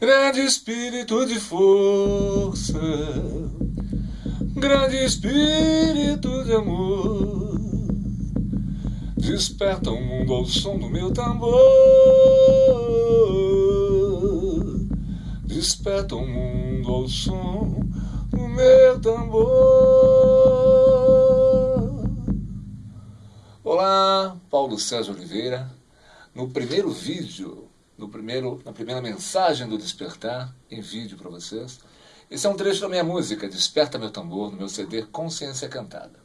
Grande espírito de força, grande espírito de amor, desperta o mundo ao som do meu tambor. Desperta o mundo ao som do meu tambor. Olá, Paulo César Oliveira. No primeiro vídeo no primeiro, na primeira mensagem do Despertar, em vídeo para vocês. Esse é um trecho da minha música, Desperta Meu Tambor, no meu CD Consciência Cantada.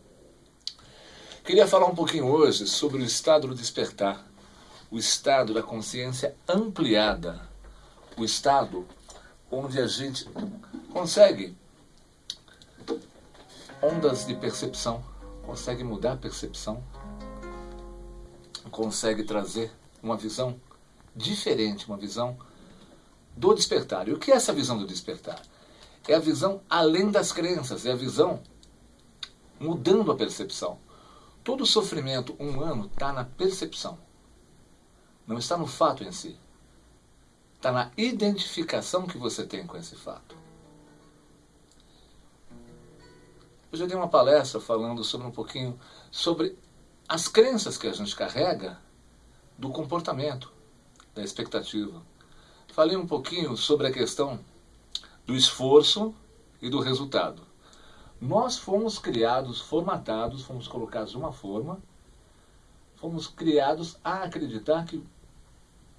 Queria falar um pouquinho hoje sobre o estado do despertar, o estado da consciência ampliada, o estado onde a gente consegue ondas de percepção, consegue mudar a percepção, consegue trazer uma visão diferente, uma visão do despertar. E o que é essa visão do despertar? É a visão além das crenças, é a visão mudando a percepção. Todo sofrimento humano está na percepção, não está no fato em si. Está na identificação que você tem com esse fato. Eu já dei uma palestra falando sobre um pouquinho sobre as crenças que a gente carrega do comportamento da expectativa. Falei um pouquinho sobre a questão do esforço e do resultado. Nós fomos criados, formatados, fomos colocados de uma forma, fomos criados a acreditar que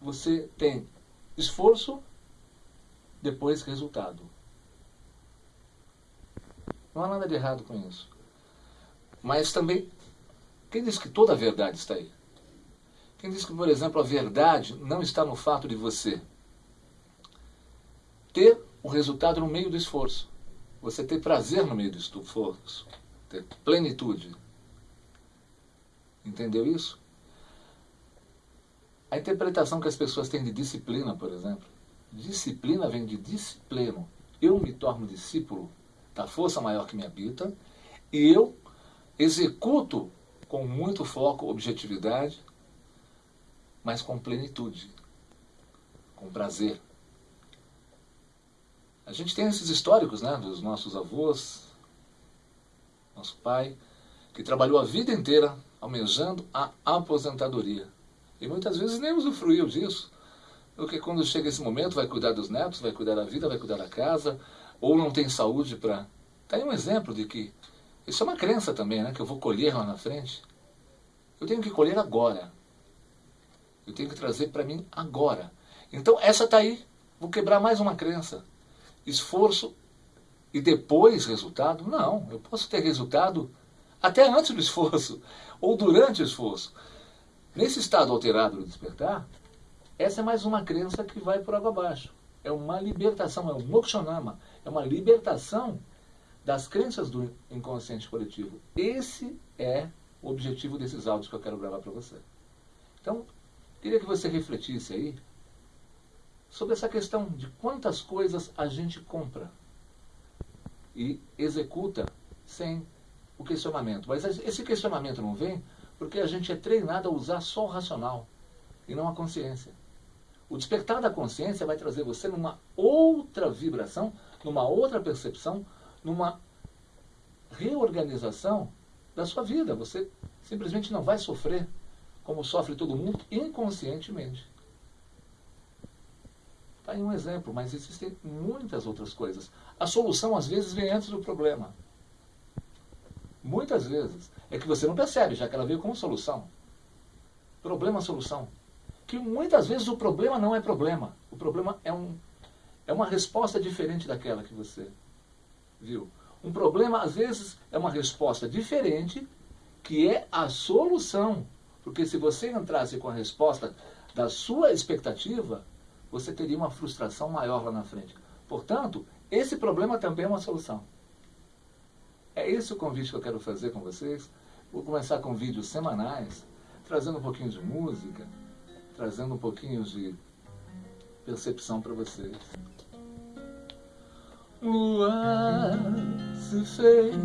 você tem esforço, depois resultado. Não há nada de errado com isso. Mas também, quem diz que toda a verdade está aí? Quem diz que, por exemplo, a verdade não está no fato de você ter o resultado no meio do esforço. Você ter prazer no meio do esforço. Ter plenitude. Entendeu isso? A interpretação que as pessoas têm de disciplina, por exemplo. Disciplina vem de disciplino. Eu me torno discípulo da força maior que me habita e eu executo com muito foco, objetividade, mas com plenitude, com prazer. A gente tem esses históricos né, dos nossos avós, nosso pai, que trabalhou a vida inteira almejando a aposentadoria. E muitas vezes nem usufruiu disso. Porque quando chega esse momento vai cuidar dos netos, vai cuidar da vida, vai cuidar da casa, ou não tem saúde para... Está aí um exemplo de que isso é uma crença também, né? Que eu vou colher lá na frente. Eu tenho que colher agora. Eu tenho que trazer para mim agora. Então essa está aí. Vou quebrar mais uma crença. Esforço e depois resultado? Não, eu posso ter resultado até antes do esforço ou durante o esforço. Nesse estado alterado do despertar, essa é mais uma crença que vai por água abaixo. É uma libertação, é um mokshanama, é uma libertação das crenças do inconsciente coletivo. Esse é o objetivo desses áudios que eu quero gravar para você. Então, Queria que você refletisse aí sobre essa questão de quantas coisas a gente compra e executa sem o questionamento. Mas esse questionamento não vem porque a gente é treinado a usar só o racional e não a consciência. O despertar da consciência vai trazer você numa outra vibração, numa outra percepção, numa reorganização da sua vida. Você simplesmente não vai sofrer como sofre todo mundo, inconscientemente. Está aí um exemplo, mas existem muitas outras coisas. A solução, às vezes, vem antes do problema. Muitas vezes. É que você não percebe, já que ela veio como solução. Problema, solução. Que muitas vezes o problema não é problema. O problema é, um, é uma resposta diferente daquela que você viu. Um problema, às vezes, é uma resposta diferente que é a solução. Porque se você entrasse com a resposta da sua expectativa, você teria uma frustração maior lá na frente. Portanto, esse problema também é uma solução. É esse o convite que eu quero fazer com vocês. Vou começar com vídeos semanais, trazendo um pouquinho de música, trazendo um pouquinho de percepção para vocês. Luar se fez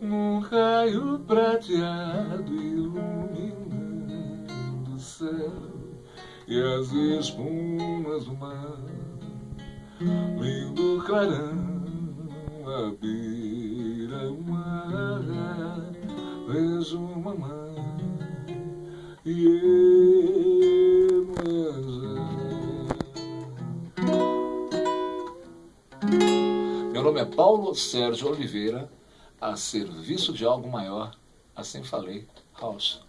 num raio prateado iluminando o céu e as espumas do mar, lindo clarão, a beira o mar, vejo mamãe e eu Meu nome é Paulo Sérgio Oliveira, a serviço de algo maior, assim falei, House.